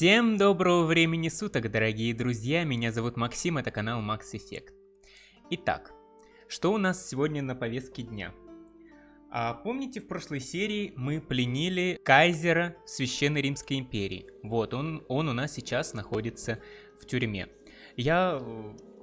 Всем доброго времени суток, дорогие друзья, меня зовут Максим, это канал Max Effect. Итак, что у нас сегодня на повестке дня? А, помните, в прошлой серии мы пленили кайзера Священной Римской империи. Вот, он, он у нас сейчас находится в тюрьме. Я,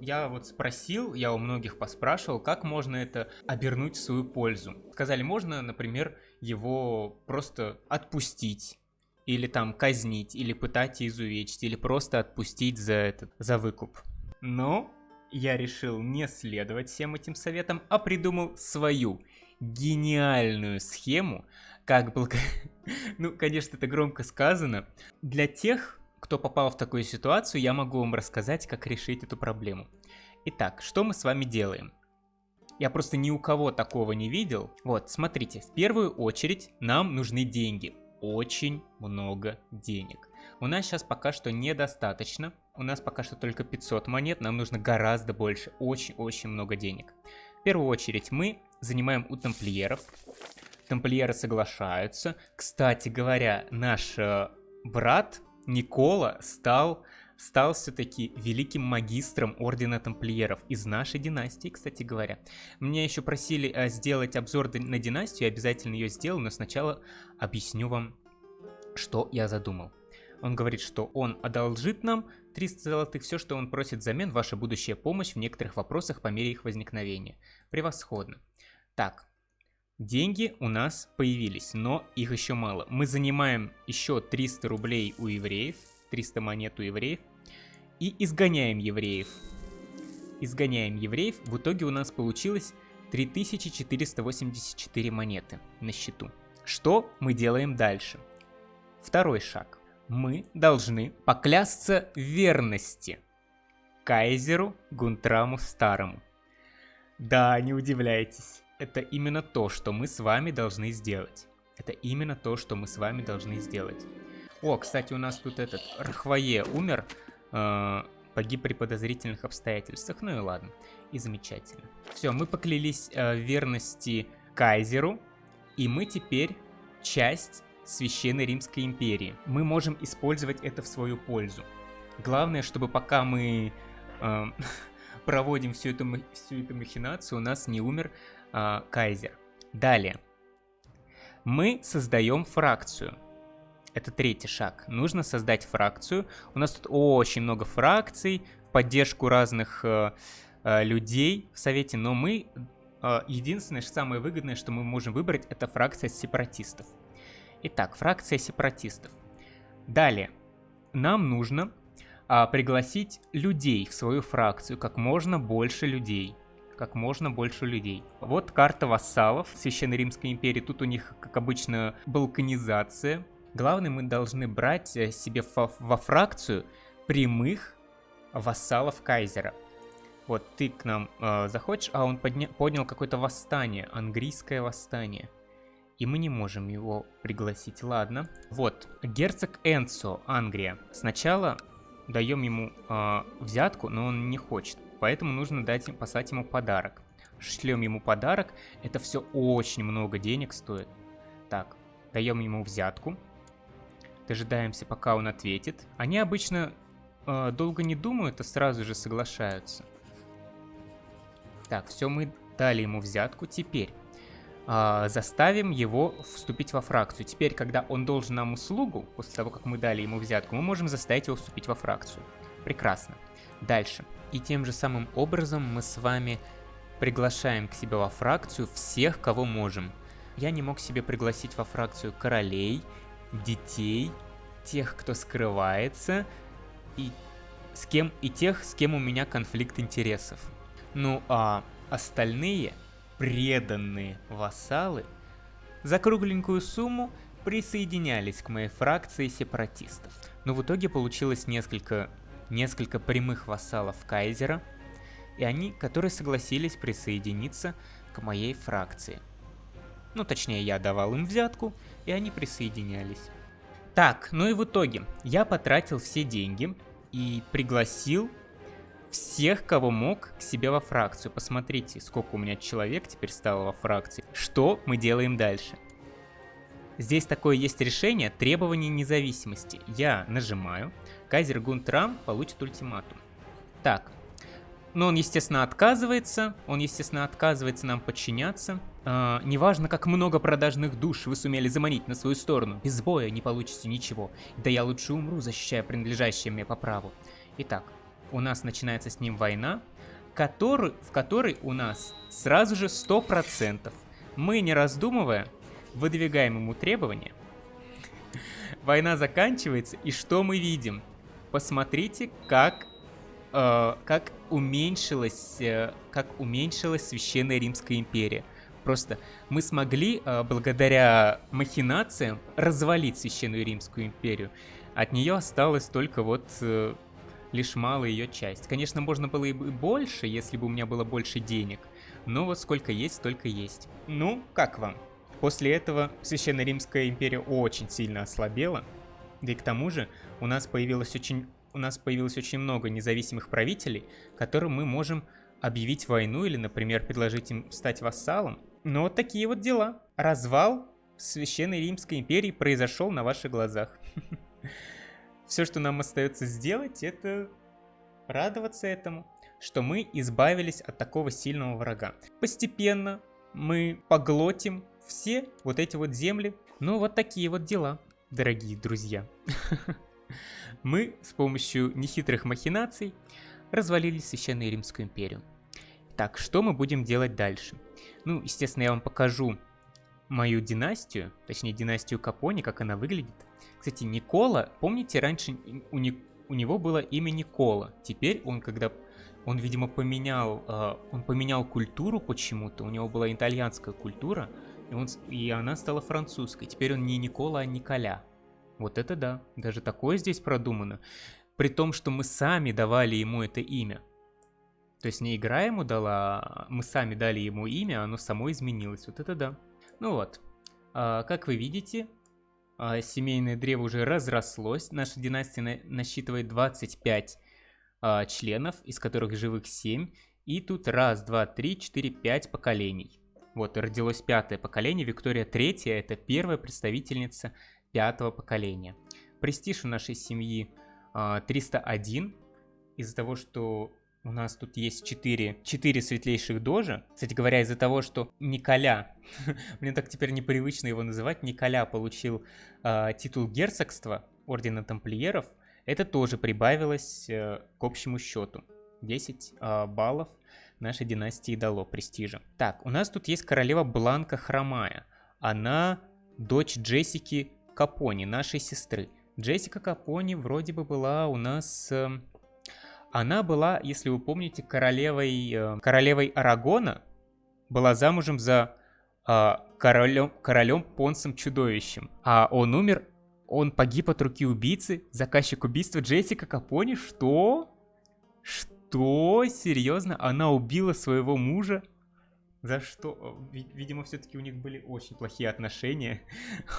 я вот спросил, я у многих поспрашивал, как можно это обернуть в свою пользу. Сказали, можно, например, его просто отпустить или там казнить, или пытать и изувечить, или просто отпустить за этот, за выкуп. Но я решил не следовать всем этим советам, а придумал свою гениальную схему, как благо... ну, конечно, это громко сказано. Для тех, кто попал в такую ситуацию, я могу вам рассказать, как решить эту проблему. Итак, что мы с вами делаем? Я просто ни у кого такого не видел. Вот, смотрите, в первую очередь нам нужны деньги очень много денег. У нас сейчас пока что недостаточно. У нас пока что только 500 монет, нам нужно гораздо больше, очень-очень много денег. В первую очередь мы занимаем у тамплиеров. Тамплиеры соглашаются. Кстати говоря, наш э, брат Никола стал стал все-таки великим магистром Ордена Тамплиеров из нашей династии, кстати говоря. Меня еще просили а, сделать обзор на династию, я обязательно ее сделаю, но сначала объясню вам, что я задумал. Он говорит, что он одолжит нам 300 золотых, все, что он просит взамен, ваша будущая помощь в некоторых вопросах по мере их возникновения. Превосходно. Так, деньги у нас появились, но их еще мало. Мы занимаем еще 300 рублей у евреев, 300 монет у евреев. И изгоняем евреев. Изгоняем евреев. В итоге у нас получилось 3484 монеты на счету. Что мы делаем дальше? Второй шаг. Мы должны поклясться верности Кайзеру Гунтраму Старому. Да, не удивляйтесь. Это именно то, что мы с вами должны сделать. Это именно то, что мы с вами должны сделать. О, кстати, у нас тут этот Рахвае умер, э, погиб при подозрительных обстоятельствах. Ну и ладно, и замечательно. Все, мы поклялись э, верности Кайзеру, и мы теперь часть Священной Римской империи. Мы можем использовать это в свою пользу. Главное, чтобы пока мы э, проводим всю эту, всю эту махинацию, у нас не умер э, Кайзер. Далее. Мы создаем фракцию. Это третий шаг. Нужно создать фракцию. У нас тут очень много фракций, поддержку разных э, э, людей в совете, но мы... Э, единственное, самое выгодное, что мы можем выбрать, это фракция сепаратистов. Итак, фракция сепаратистов. Далее. Нам нужно э, пригласить людей в свою фракцию, как можно больше людей как можно больше людей. Вот карта вассалов Священной Римской империи. Тут у них, как обычно, балканизация. Главное, мы должны брать э, себе во фракцию прямых вассалов Кайзера. Вот ты к нам э, заходишь, а он подня поднял какое-то восстание, английское восстание. И мы не можем его пригласить. Ладно. Вот, герцог Энцо, Англия. Сначала даем ему э, взятку, но он не хочет. Поэтому нужно дать, послать ему подарок. Шлем ему подарок. Это все очень много денег стоит. Так, даем ему взятку. Дожидаемся, пока он ответит. Они обычно э, долго не думают, а сразу же соглашаются. Так, все, мы дали ему взятку. Теперь э, заставим его вступить во фракцию. Теперь, когда он должен нам услугу, после того, как мы дали ему взятку, мы можем заставить его вступить во фракцию. Прекрасно. Дальше. И тем же самым образом мы с вами приглашаем к себе во фракцию всех, кого можем. Я не мог себе пригласить во фракцию королей детей, тех, кто скрывается, и с кем и тех, с кем у меня конфликт интересов. Ну а остальные преданные вассалы за кругленькую сумму присоединялись к моей фракции сепаратистов. Но в итоге получилось несколько, несколько прямых вассалов Кайзера, и они, которые согласились присоединиться к моей фракции. Ну, точнее, я давал им взятку, и они присоединялись. Так, ну и в итоге, я потратил все деньги и пригласил всех, кого мог, к себе во фракцию. Посмотрите, сколько у меня человек теперь стало во фракции. Что мы делаем дальше? Здесь такое есть решение требования независимости. Я нажимаю, Кайзер Гунтрам получит ультиматум. Так, но он, естественно, отказывается, он, естественно, отказывается нам подчиняться. Э, неважно, как много продажных душ вы сумели заманить на свою сторону, без боя не получите ничего. Да я лучше умру, защищая принадлежащее мне по праву. Итак, у нас начинается с ним война, который, в которой у нас сразу же 100%. Мы, не раздумывая, выдвигаем ему требования. Война заканчивается, и что мы видим? Посмотрите, как, э, как уменьшилась, э, как уменьшилась Священная Римская империя. Просто мы смогли, э, благодаря махинациям, развалить Священную Римскую империю. От нее осталось только вот э, лишь малая ее часть. Конечно, можно было и больше, если бы у меня было больше денег. Но вот сколько есть, столько есть. Ну, как вам? После этого Священная Римская империя очень сильно ослабела. Да и к тому же у нас появилось очень, у нас появилось очень много независимых правителей, которым мы можем объявить войну или, например, предложить им стать вассалом. Но вот такие вот дела. Развал Священной Римской империи произошел на ваших глазах. Все, что нам остается сделать, это радоваться этому, что мы избавились от такого сильного врага. Постепенно мы поглотим все вот эти вот земли. Ну, вот такие вот дела, дорогие друзья. Мы с помощью нехитрых махинаций развалили Священную Римскую империю. Так, что мы будем делать дальше? Ну, естественно, я вам покажу мою династию, точнее династию Капони, как она выглядит. Кстати, Никола, помните, раньше у, не, у него было имя Никола. Теперь он, когда он, видимо, поменял, э, он поменял культуру почему-то, у него была итальянская культура, и, он, и она стала французской. Теперь он не Никола, а Николя. Вот это да, даже такое здесь продумано. При том, что мы сами давали ему это имя. То есть не игра ему дала, а мы сами дали ему имя, оно само изменилось. Вот это да. Ну вот, а, как вы видите, а, семейное древо уже разрослось. Наша династия на насчитывает 25 а, членов, из которых живых 7. И тут раз, два, три, четыре, пять поколений. Вот, родилось пятое поколение. Виктория Третья – это первая представительница пятого поколения. Престиж у нашей семьи 301. Из-за того, что у нас тут есть 4, 4 светлейших дожа. Кстати говоря, из-за того, что Николя, мне так теперь непривычно его называть, Николя получил э, титул герцогства Ордена Тамплиеров, это тоже прибавилось э, к общему счету. 10 э, а, баллов нашей династии дало престижа. Так, у нас тут есть королева Бланка Хромая. Она дочь Джессики Капони, нашей сестры. Джессика Капони вроде бы была у нас... Э, она была, если вы помните, королевой, э, королевой Арагона, была замужем за э, королем, королем Понсом Чудовищем. А он умер, он погиб от руки убийцы, заказчик убийства Джессика Капони. Что? Что? Серьезно? Она убила своего мужа? За что? Видимо, все-таки у них были очень плохие отношения.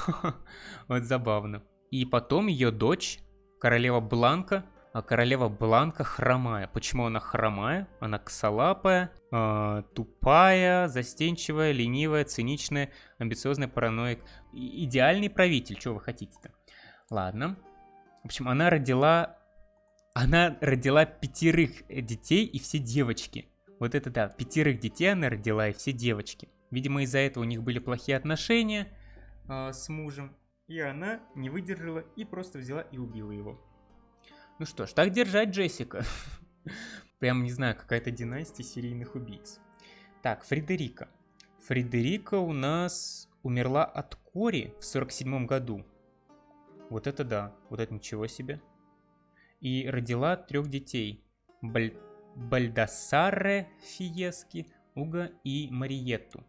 Вот забавно. И потом ее дочь, королева Бланка, королева Бланка хромая. Почему она хромая? Она косолапая, э, тупая, застенчивая, ленивая, циничная, амбициозная, параноик. И идеальный правитель, что вы хотите-то? Ладно. В общем, она родила... Она родила пятерых детей и все девочки. Вот это да, пятерых детей она родила и все девочки. Видимо, из-за этого у них были плохие отношения э, с мужем. И она не выдержала и просто взяла и убила его. Ну что ж, так держать, Джессика. Прям, не знаю, какая-то династия серийных убийц. Так, Фредерика. Фредерика у нас умерла от кори в 47 году. Вот это да, вот это ничего себе. И родила трех детей. Баль... Бальдасаре Фиески, Уга и Мариетту.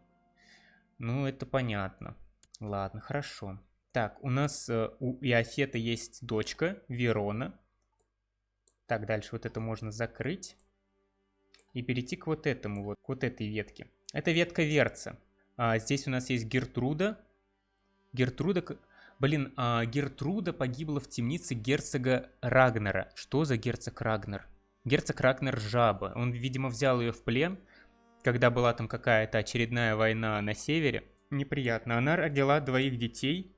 Ну, это понятно. Ладно, хорошо. Так, у нас э, у Иофета есть дочка, Верона. Так, дальше вот это можно закрыть. И перейти к вот этому, вот к вот этой ветке. Это ветка Верца. А, здесь у нас есть Гертруда. Гертруда... Блин, а Гертруда погибла в темнице герцога Рагнера. Что за герцог Рагнер? Герцог Рагнер Жаба. Он, видимо, взял ее в плен, когда была там какая-то очередная война на севере. Неприятно. Она родила двоих детей.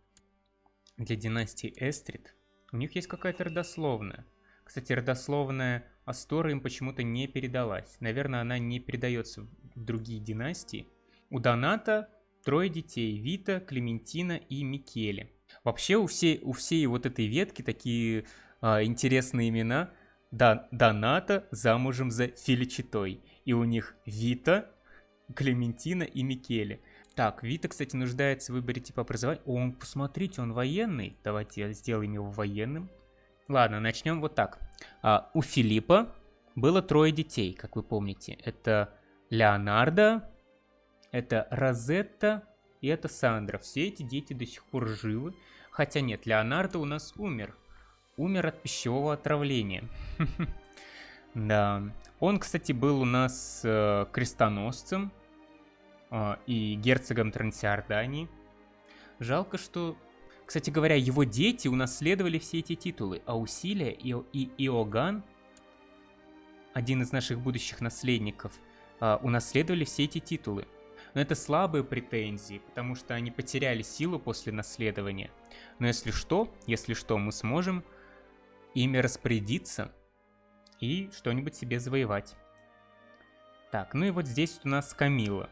для династии Эстрид. У них есть какая-то родословная. Кстати, родословная Астора им почему-то не передалась. Наверное, она не передается в другие династии. У Доната трое детей. Вита, Клементина и Микеле. Вообще у всей, у всей вот этой ветки такие а, интересные имена. Да, Доната замужем за Филичитой. И у них Вита, Клементина и Микеле. Так, Вита, кстати, нуждается в выборе типа образования. О, он, посмотрите, он военный. Давайте сделаем его военным. Ладно, начнем вот так. А, у Филиппа было трое детей, как вы помните. Это Леонардо, это Розетта и это Сандра. Все эти дети до сих пор живы. Хотя нет, Леонардо у нас умер. Умер от пищевого отравления. Да. Он, кстати, был у нас э, крестоносцем э, и герцогом Трансиордании. Жалко, что... Кстати говоря, его дети унаследовали все эти титулы, а Усилия и, и Иоганн, один из наших будущих наследников, э, унаследовали все эти титулы. Но это слабые претензии, потому что они потеряли силу после наследования. Но если что, если что, мы сможем ими распорядиться и что-нибудь себе завоевать. Так, ну и вот здесь у нас Камила.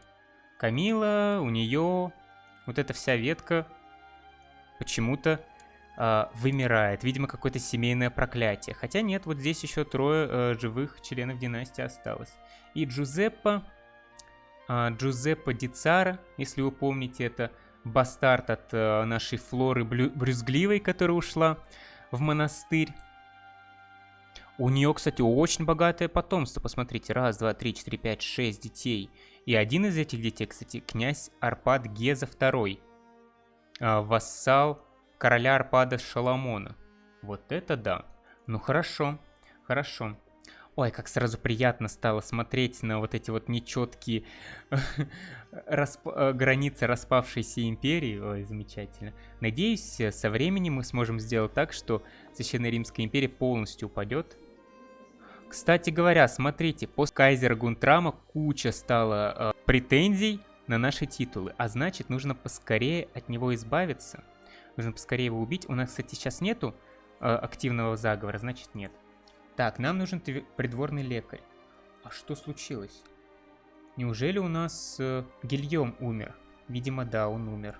Камила, у нее вот эта вся ветка почему-то э, вымирает. Видимо, какое-то семейное проклятие. Хотя нет, вот здесь еще трое э, живых членов династии осталось. И Джузеппо а, Джузеппе Дицара, если вы помните, это бастард от э, нашей Флоры Брюзгливой, которая ушла в монастырь. У нее, кстати, очень богатое потомство. Посмотрите, раз, два, три, четыре, пять, шесть детей. И один из этих детей, кстати, князь Арпад Геза II. Э, вассал короля Арпада Шаламона. Вот это да. Ну хорошо, хорошо. Ой, как сразу приятно стало смотреть на вот эти вот нечеткие расп... Э, границы распавшейся империи. Ой, замечательно. Надеюсь, со временем мы сможем сделать так, что Священная Римская империя полностью упадет. Кстати говоря, смотрите, после Кайзера Гунтрама куча стало э, претензий на наши титулы, а значит нужно поскорее от него избавиться. Нужно поскорее его убить. У нас, кстати, сейчас нету э, активного заговора, значит нет. Так, нам нужен придворный лекарь. А что случилось? Неужели у нас э, Гильем умер? Видимо, да, он умер.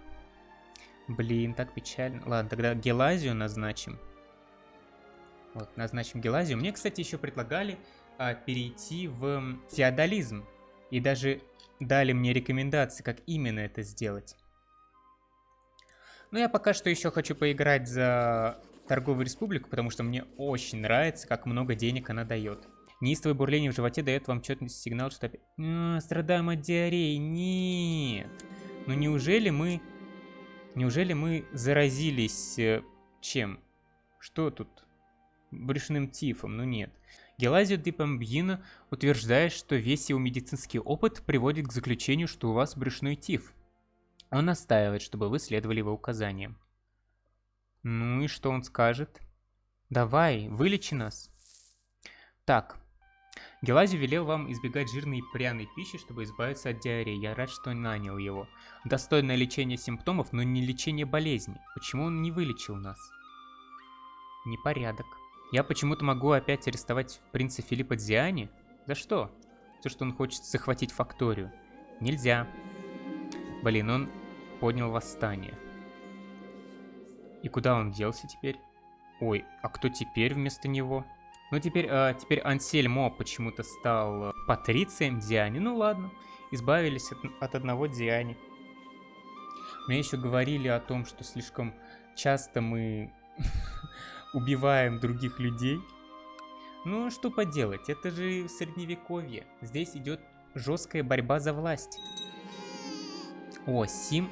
Блин, так печально. Ладно, тогда Гелазию назначим. Вот, назначим Гелазию. Мне, кстати, еще предлагали а, перейти в феодализм. И даже дали мне рекомендации, как именно это сделать. Но я пока что еще хочу поиграть за торговую республику, потому что мне очень нравится, как много денег она дает. Неистовое бурление в животе дает вам четный сигнал, что опять... А, страдаем от диареи. Нет. Ну неужели мы... Неужели мы заразились... Э, чем? Что тут? Брюшным тифом? Ну нет. Гелазио де утверждает, что весь его медицинский опыт приводит к заключению, что у вас брюшной тиф. Он настаивает, чтобы вы следовали его указаниям. Ну и что он скажет? Давай, вылечи нас. Так. Гелазию велел вам избегать жирной и пряной пищи, чтобы избавиться от диареи. Я рад, что нанял его. Достойное лечение симптомов, но не лечение болезни. Почему он не вылечил нас? Непорядок. Я почему-то могу опять арестовать принца Филиппа Дзиани? За что? За что он хочет захватить факторию. Нельзя. Блин, он поднял восстание. И куда он делся теперь? Ой, а кто теперь вместо него? Ну, теперь, а, теперь Ансельмо почему-то стал э, патрицием Диани. Ну, ладно, избавились от, от одного Диани. Мне еще говорили о том, что слишком часто мы убиваем других людей. Ну, что поделать, это же средневековье. Здесь идет жесткая борьба за власть. О, Сим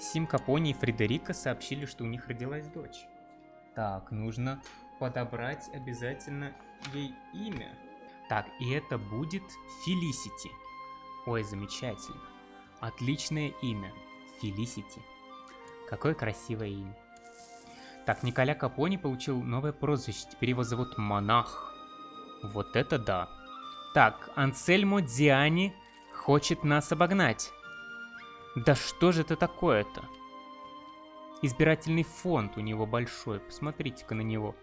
Сим Капони и Фредерика сообщили, что у них родилась дочь. Так, нужно подобрать обязательно ей имя. Так, и это будет Фелисити. Ой, замечательно. Отличное имя. Фелисити. Какое красивое имя. Так, Николя Капони получил новое прозвище. Теперь его зовут Монах. Вот это да. Так, Ансельмо Диани хочет нас обогнать. Да что же это такое-то? избирательный фонд у него большой. Посмотрите-ка на него.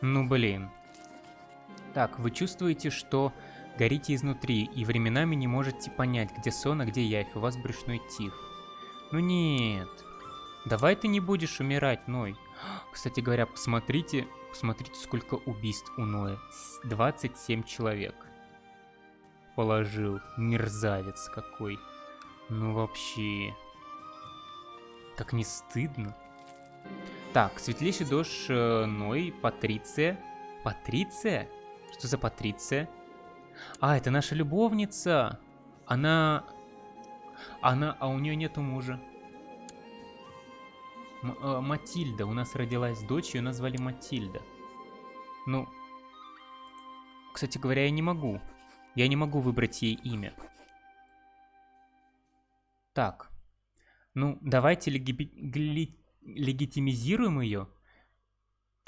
Ну, блин. Так, вы чувствуете, что горите изнутри, и временами не можете понять, где сон, а где явь. У вас брюшной тиф. Ну нет. Давай ты не будешь умирать, Ной. Кстати говоря, посмотрите, посмотрите, сколько убийств у Ноя. 27 человек. Положил. Мерзавец какой. Ну вообще. Как не стыдно. Так, светлейший дождь э, Ной, Патриция. Патриция? Что за Патриция? А, это наша любовница. Она... Она... А у нее нету мужа. М э, Матильда. У нас родилась дочь, ее назвали Матильда. Ну... Кстати говоря, я не могу. Я не могу выбрать ей имя. Так. Ну, давайте леги легитимизируем ее.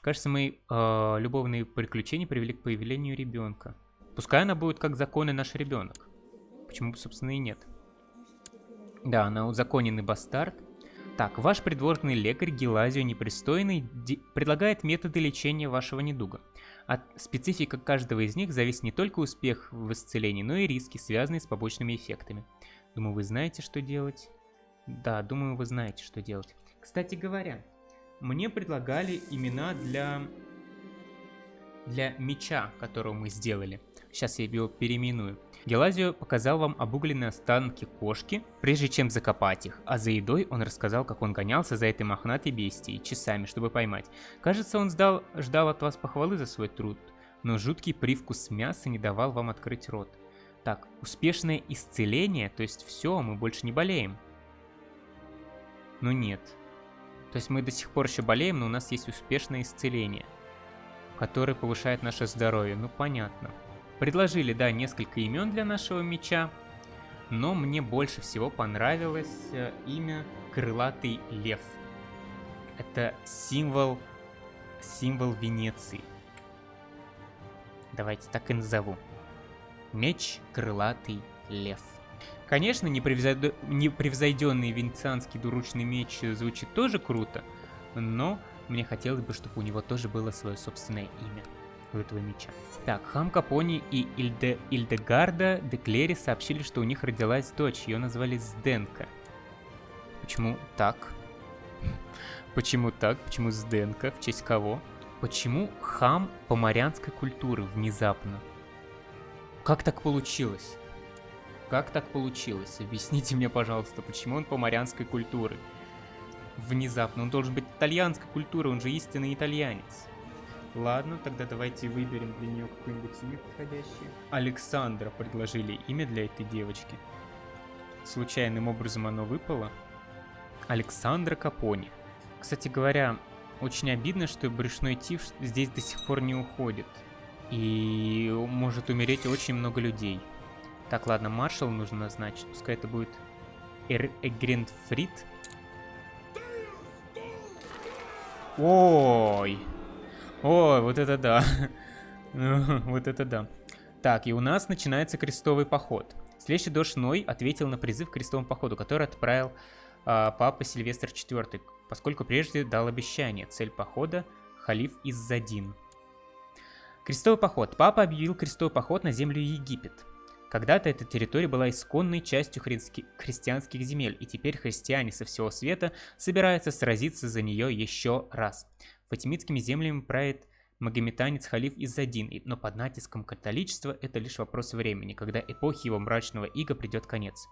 Кажется, мои э, любовные приключения привели к появлению ребенка. Пускай она будет как законный наш ребенок. Почему, собственно, и нет. Да, она узаконенный бастард. Так, ваш придворный лекарь Гелазио Непристойный предлагает методы лечения вашего недуга. От специфика каждого из них зависит не только успех в исцелении, но и риски, связанные с побочными эффектами. Думаю, вы знаете, что делать. Да, думаю, вы знаете, что делать. Кстати говоря, мне предлагали имена для, для меча, которого мы сделали. Сейчас я его переименую. Гелазио показал вам обугленные останки кошки, прежде чем закопать их, а за едой он рассказал, как он гонялся за этой мохнатой бестией часами, чтобы поймать. Кажется, он сдал, ждал от вас похвалы за свой труд, но жуткий привкус мяса не давал вам открыть рот. Так, успешное исцеление, то есть все, мы больше не болеем. Ну нет. То есть мы до сих пор еще болеем, но у нас есть успешное исцеление, которое повышает наше здоровье. Ну понятно. Предложили, да, несколько имен для нашего меча, но мне больше всего понравилось э, имя Крылатый Лев. Это символ, символ Венеции. Давайте так и назову. Меч Крылатый Лев. Конечно, непревзойденный венецианский двуручный меч звучит тоже круто, но мне хотелось бы, чтобы у него тоже было свое собственное имя этого меча. Так, Хам Капони и Ильде, Ильдегарда Деклери сообщили, что у них родилась дочь. Ее назвали Сденка. Почему так? Почему так? Почему Сденка? В честь кого? Почему хам поморянской культуры внезапно? Как так получилось? Как так получилось? Объясните мне, пожалуйста, почему он поморянской культуры? Внезапно. Он должен быть итальянской культуры, он же истинный итальянец. Ладно, тогда давайте выберем для нее какое-нибудь имя подходящее. Александра предложили имя для этой девочки. Случайным образом оно выпало. Александра Капони. Кстати говоря, очень обидно, что брюшной тиф здесь до сих пор не уходит. И может умереть очень много людей. Так, ладно, маршал нужно назначить. Пускай это будет Эр Эгренфрид. Ой! Ой, вот это да. вот это да. Так, и у нас начинается крестовый поход. Следующий дождь Ной ответил на призыв к крестовому походу, который отправил а, папа Сильвестр IV, поскольку прежде дал обещание. Цель похода – халиф Иззадин. Крестовый поход. Папа объявил крестовый поход на землю Египет. Когда-то эта территория была исконной частью хри христианских земель, и теперь христиане со всего света собираются сразиться за нее еще раз. Фатимидскими землями правит магометанец-халиф Иззадин, но под натиском католичества это лишь вопрос времени, когда эпохи его мрачного ига придет конец.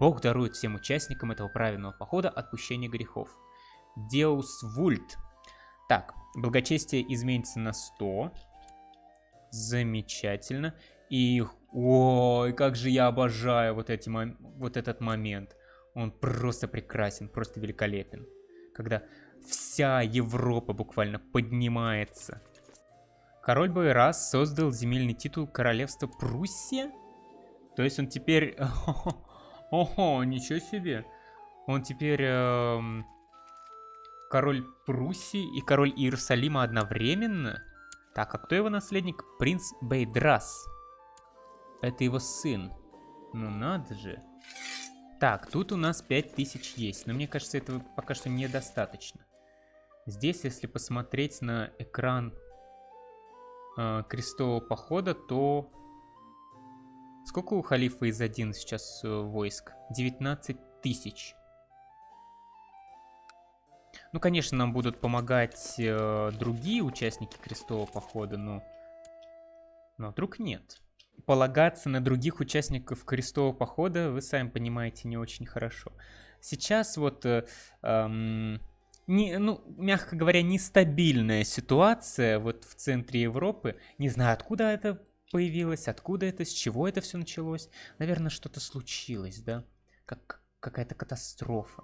Бог дарует всем участникам этого праведного похода отпущение грехов. Деус Вульт. Так, благочестие изменится на 100. Замечательно. И, ой, как же я обожаю вот, эти, вот этот момент. Он просто прекрасен, просто великолепен. Когда Вся Европа буквально поднимается. Король Байрас создал земельный титул королевства Пруссия? То есть он теперь... Ого, ничего себе. Он теперь эм, король Пруссии и король Иерусалима одновременно? Так, а кто его наследник? Принц Бейдрас. Это его сын. Ну надо же. Так, тут у нас 5000 есть, но мне кажется, этого пока что недостаточно. Здесь, если посмотреть на экран э, крестового похода, то... Сколько у халифа из один сейчас э, войск? 19 тысяч. Ну, конечно, нам будут помогать э, другие участники крестового похода, но... Но вдруг нет. Полагаться на других участников крестового похода, вы сами понимаете, не очень хорошо. Сейчас вот... Э, эм, не, ну, мягко говоря, нестабильная ситуация вот в центре Европы. Не знаю, откуда это появилось, откуда это, с чего это все началось. Наверное, что-то случилось, да? Как какая-то катастрофа.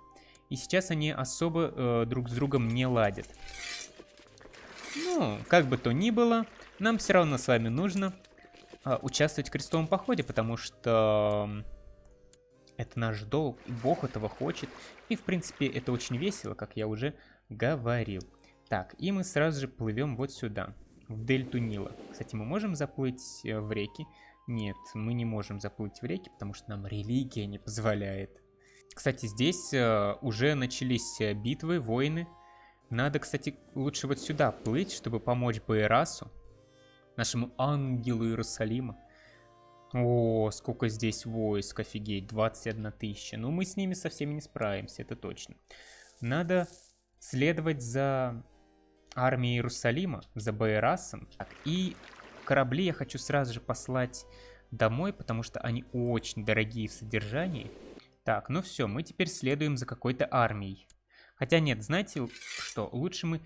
И сейчас они особо э, друг с другом не ладят. Ну, как бы то ни было, нам все равно с вами нужно э, участвовать в крестовом походе, потому что это наш долг, и Бог этого хочет. И, в принципе, это очень весело, как я уже говорил. Так, и мы сразу же плывем вот сюда, в дельту Нила. Кстати, мы можем заплыть э, в реки? Нет, мы не можем заплыть в реки, потому что нам религия не позволяет. Кстати, здесь э, уже начались э, битвы, войны. Надо, кстати, лучше вот сюда плыть, чтобы помочь Байрасу, нашему ангелу Иерусалима. О, сколько здесь войск, офигеть, 21 тысяча. Ну, мы с ними со всеми не справимся, это точно. Надо следовать за армией Иерусалима, за Байрасом. Так, и корабли я хочу сразу же послать домой, потому что они очень дорогие в содержании. Так, ну все, мы теперь следуем за какой-то армией. Хотя нет, знаете что, лучше мы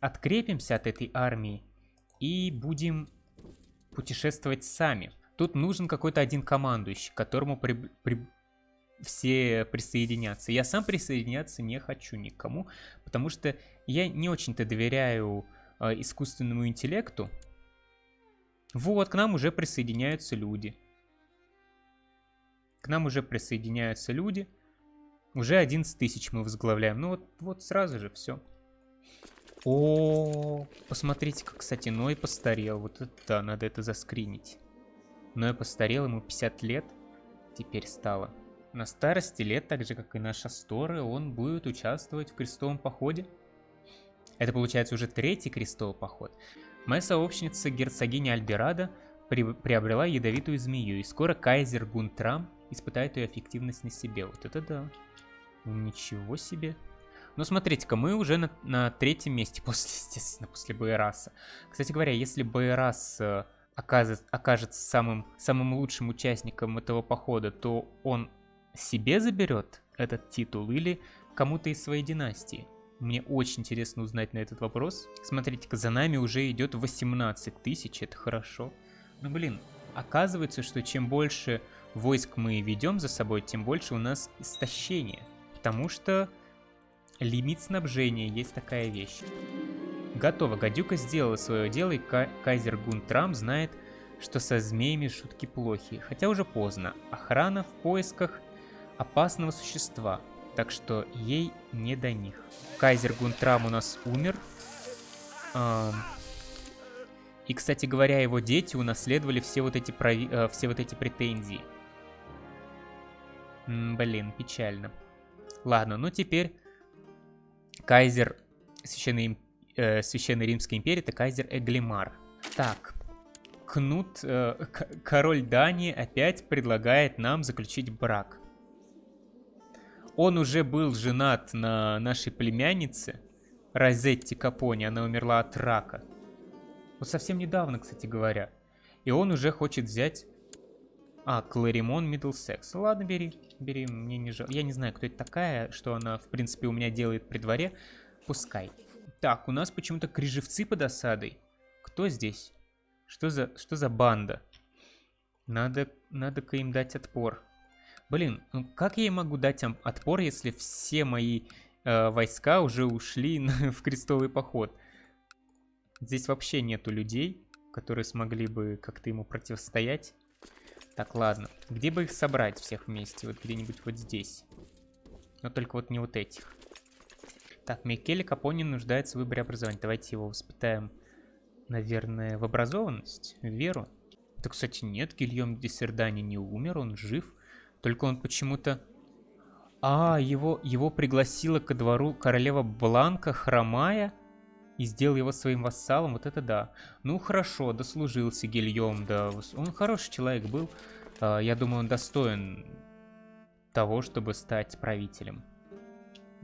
открепимся от этой армии и будем путешествовать сами. Тут нужен какой-то один командующий, к которому при, при, все присоединятся. Я сам присоединяться не хочу никому, потому что я не очень-то доверяю э, искусственному интеллекту. Вот, к нам уже присоединяются люди. К нам уже присоединяются люди. Уже 11 тысяч мы возглавляем. Ну вот, вот сразу же все. О, посмотрите, как, кстати, Ной постарел. Вот это да, надо это заскринить. Ной постарел, ему 50 лет теперь стало. На старости лет, так же как и наша Асторы, он будет участвовать в крестовом походе. Это получается уже третий крестовый поход. Моя сообщница герцогиня Альберада при приобрела ядовитую змею, и скоро кайзер Гунтрам испытает ее эффективность на себе. Вот это да. Ничего себе. Ну, смотрите-ка, мы уже на, на третьем месте, после, естественно, после Байраса. Кстати говоря, если Байрас э, окажется самым, самым лучшим участником этого похода, то он себе заберет этот титул или кому-то из своей династии? Мне очень интересно узнать на этот вопрос. Смотрите-ка, за нами уже идет 18 тысяч, это хорошо. Ну, блин, оказывается, что чем больше войск мы ведем за собой, тем больше у нас истощение. Потому что лимит снабжения есть такая вещь. Готово, гадюка сделала свое дело, и кайзер Гунтрам знает, что со змеями шутки плохи. Хотя уже поздно. Охрана в поисках опасного существа, так что ей не до них. Кайзер Гунтрам у нас умер. И, кстати говоря, его дети унаследовали все вот эти, прови... э, все вот эти претензии. М блин, печально. Ладно, ну теперь кайзер Священной, э, Священной Римской империи, это кайзер Эглимар. Так, Кнут, э, король Дании опять предлагает нам заключить брак. Он уже был женат на нашей племяннице, Розетти Капони, она умерла от рака. Вот совсем недавно, кстати говоря. И он уже хочет взять... А, Кларимон Миддлсекс. Ладно, бери, бери, мне не жаль. Я не знаю, кто это такая, что она, в принципе, у меня делает при дворе. Пускай. Так, у нас почему-то крижевцы под осадой. Кто здесь? Что за, что за банда? Надо, надо-ка им дать отпор. Блин, ну как я им могу дать отпор, если все мои э, войска уже ушли в крестовый поход? Здесь вообще нету людей, которые смогли бы как-то ему противостоять. Так, ладно. Где бы их собрать всех вместе? Вот где-нибудь вот здесь. Но только вот не вот этих. Так, Микеле Капони нуждается в выборе образования. Давайте его воспитаем, наверное, в образованность, в веру. Да, кстати, нет, Гильем де Сердани не умер, он жив. Только он почему-то А, его, его пригласила ко двору королева Бланка хромая и сделал его своим вассалом, вот это да. Ну хорошо, дослужился Гильем, да. Он хороший человек был. А, я думаю, он достоин того, чтобы стать правителем.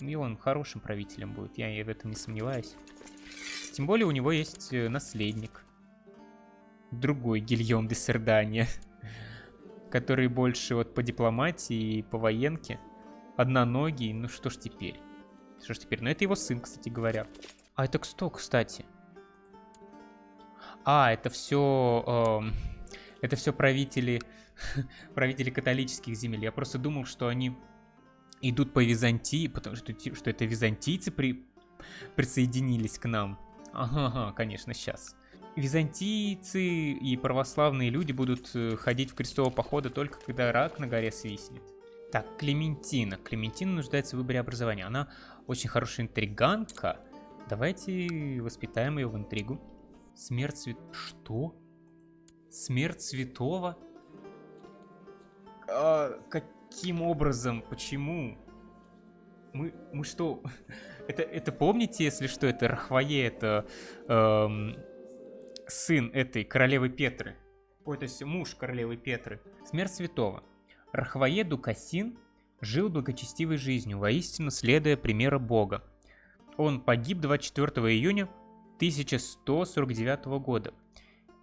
И он хорошим правителем будет, я в этом не сомневаюсь. Тем более у него есть э, наследник. Другой Гильем де Сердания. Который больше вот по дипломатии и по военке. Одноногий, ну что ж теперь? Что ж теперь? Ну это его сын, кстати говоря. А это кто, кстати? А, это все... Э, это все правители... правители католических земель. Я просто думал, что они идут по Византии, потому что, что это византийцы при... присоединились к нам. Ага, ага, конечно, сейчас. Византийцы и православные люди будут э, ходить в крестового похода только когда рак на горе свистнет. Так, Клементина. Клементина нуждается в выборе образования. Она очень хорошая интриганка. Давайте воспитаем ее в интригу. Смерть свят... Что? Смерть святого? А, каким образом? Почему? Мы, мы что? это, это помните, если что, это Рахвае, это эм, сын этой королевы Петры. Ой, то есть муж королевы Петры. Смерть святого. Рахвае Дукасин жил благочестивой жизнью, воистину следуя примера Бога. Он погиб 24 июня 1149 года.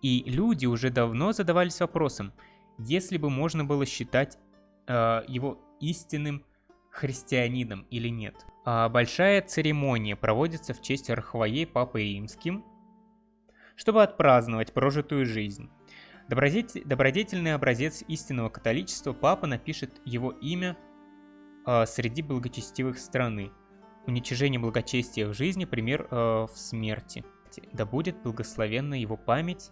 И люди уже давно задавались вопросом, если бы можно было считать его истинным христианином или нет. А большая церемония проводится в честь Архвоей Папой Римским, чтобы отпраздновать прожитую жизнь. Добродетель, добродетельный образец истинного католичества Папа напишет его имя э, среди благочестивых страны. Уничижение благочестия в жизни – пример э, в смерти. Да будет благословенна его память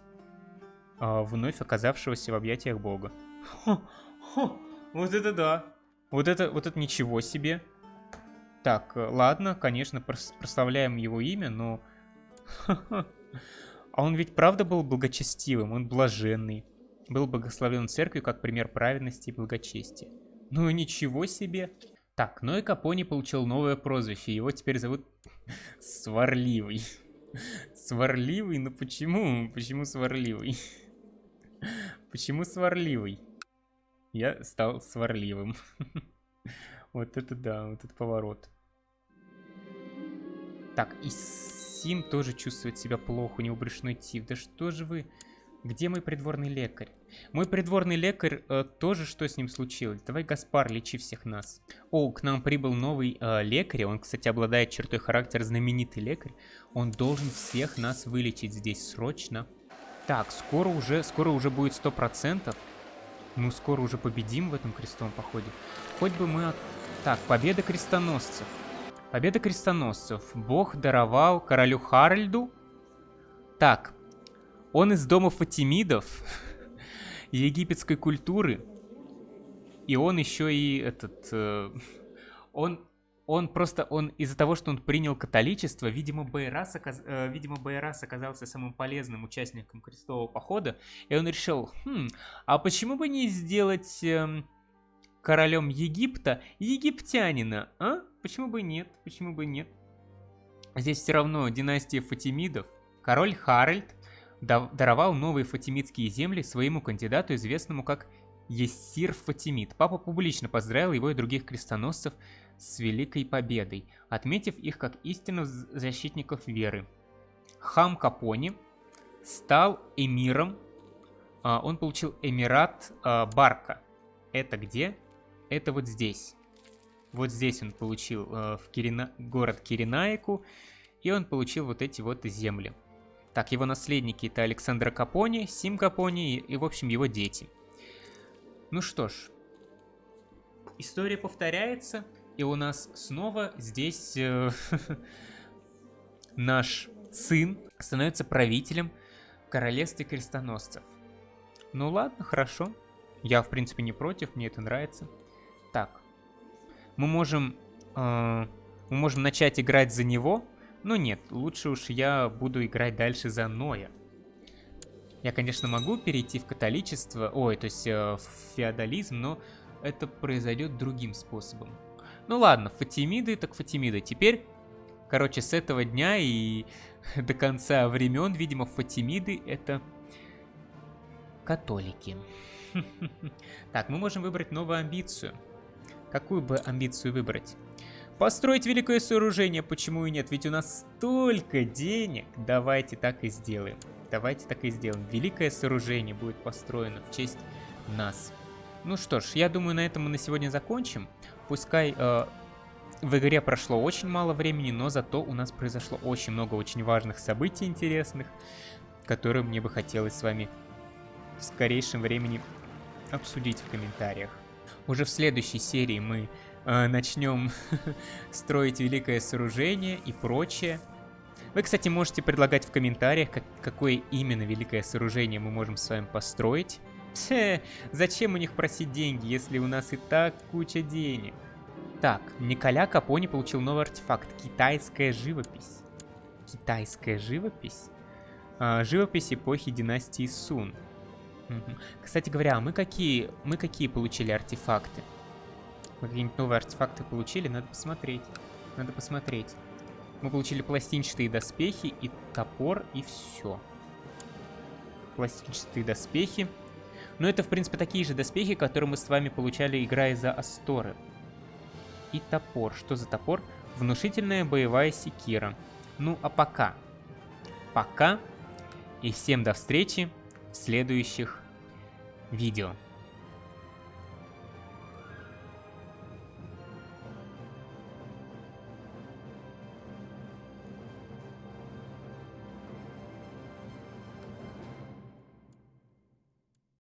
э, вновь оказавшегося в объятиях Бога. Хо, хо, вот это да! Вот это, вот это ничего себе! Так, э, ладно, конечно, прославляем его имя, но... А он ведь правда был благочестивым, он блаженный. Был благословен церковью как пример праведности и благочестия. Ну ничего себе. Так, ну и Капони получил новое прозвище, его теперь зовут Сварливый. Сварливый? Ну почему? Почему сварливый? Почему сварливый? Я стал сварливым. Вот это да, вот этот поворот. Так, и Сим тоже чувствует себя плохо, у него брюшной тиф. Да что же вы... Где мой придворный лекарь? Мой придворный лекарь, э, тоже что с ним случилось? Давай, Гаспар, лечи всех нас. О, к нам прибыл новый э, лекарь. Он, кстати, обладает чертой характера знаменитый лекарь. Он должен всех нас вылечить здесь срочно. Так, скоро уже, скоро уже будет сто процентов. Мы скоро уже победим в этом крестовом походе. Хоть бы мы... От... Так, победа крестоносцев. Победа крестоносцев. Бог даровал королю Харальду. Так, он из дома Фатимидов, египетской культуры. И он еще и этот... Э, он, он просто, он из-за того, что он принял католичество, видимо, Байрас, оказ, э, видимо, Байрас оказался самым полезным участником крестового похода. И он решил, хм, а почему бы не сделать... Э, королем Египта египтянина, а? Почему бы нет? Почему бы нет? Здесь все равно династия Фатимидов. Король Харальд даровал новые фатимидские земли своему кандидату, известному как Ессир Фатимид. Папа публично поздравил его и других крестоносцев с великой победой, отметив их как истинных защитников веры. Хам Капони стал эмиром, а, он получил эмират а, Барка. Это где? Это вот здесь. Вот здесь он получил э, в Кирина... город Киринаику, и он получил вот эти вот земли. Так, его наследники это Александр Капони, Сим Капони и, и, в общем, его дети. Ну что ж, история повторяется, и у нас снова здесь э, наш сын становится правителем королевства крестоносцев. Ну ладно, хорошо. Я, в принципе, не против, мне это нравится. Так. Мы можем... Э, мы можем начать играть за него. Но нет, лучше уж я буду играть дальше за Ноя. Я, конечно, могу перейти в католичество, ой, то есть э, в феодализм, но это произойдет другим способом. Ну ладно, Фатимиды так Фатимиды. Теперь, короче, с этого дня и до конца времен, видимо, Фатимиды это католики. Так, мы можем выбрать новую амбицию. Какую бы амбицию выбрать? Построить великое сооружение, почему и нет? Ведь у нас столько денег. Давайте так и сделаем. Давайте так и сделаем. Великое сооружение будет построено в честь нас. Ну что ж, я думаю, на этом мы на сегодня закончим. Пускай э, в игре прошло очень мало времени, но зато у нас произошло очень много очень важных событий интересных, которые мне бы хотелось с вами в скорейшем времени обсудить в комментариях. Уже в следующей серии мы э, начнем строить великое сооружение и прочее. Вы, кстати, можете предлагать в комментариях, как, какое именно великое сооружение мы можем с вами построить. Тьфе, зачем у них просить деньги, если у нас и так куча денег? Так, Николя Капони получил новый артефакт. Китайская живопись. Китайская живопись? А, живопись эпохи династии Сун. Кстати говоря, а мы какие, мы какие получили артефакты? Какие-нибудь новые артефакты получили? Надо посмотреть. Надо посмотреть. Мы получили пластинчатые доспехи и топор, и все. Пластинчатые доспехи. Но это, в принципе, такие же доспехи, которые мы с вами получали, играя за Асторы. И топор. Что за топор? Внушительная боевая секира. Ну, а пока. Пока. И всем до встречи в следующих видео.